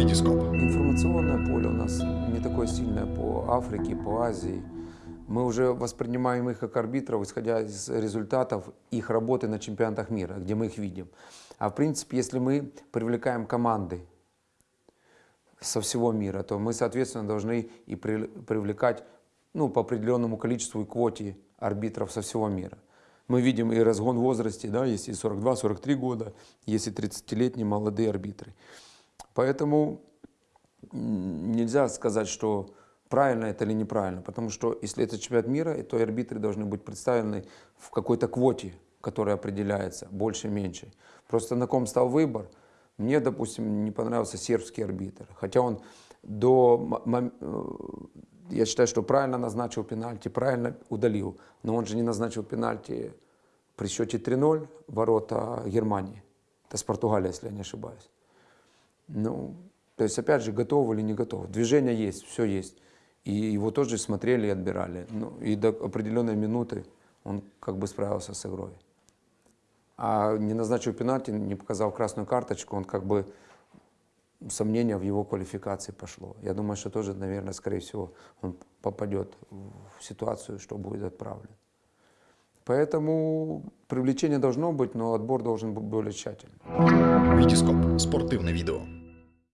Витископ. Информационное поле у нас не такое сильное по Африке, по Азии. Мы уже воспринимаем их как арбитров, исходя из результатов их работы на чемпионатах мира, где мы их видим. А в принципе, если мы привлекаем команды со всего мира, то мы, соответственно, должны и при- привлекать ну, по определенному количеству и квоте арбитров со всего мира. Мы видим и разгон возрасте, да, есть и 42-43 года, есть и 30-летние молодые арбитры. Поэтому нельзя сказать, что правильно это или неправильно, потому что если это чемпионат мира, то арбитры должны быть представлены в какой-то квоте, которая определяется, больше-меньше. Просто на ком стал выбор. Мне, допустим, не понравился сербский арбитр, хотя он до э, я считаю, что правильно назначил пенальти, правильно удалил, но он же не назначил пенальти при счете 3-0 ворота Германии. Это с Португалии, если я не ошибаюсь. Ну, то есть, опять же, готов или не готов. Движение есть, все есть. И его тоже смотрели и отбирали. Ну, и до определенной минуты он как бы справился с игрой. А не назначил пенальти, не показал красную карточку, он как бы сомнение в его квалификации пошло. Я думаю, что тоже, наверное, скорее всего, он попадет в ситуацию, что будет отправлен. Поэтому привлечение должно быть, но отбор должен быть более тщательным. Витископ. Спортивне відео.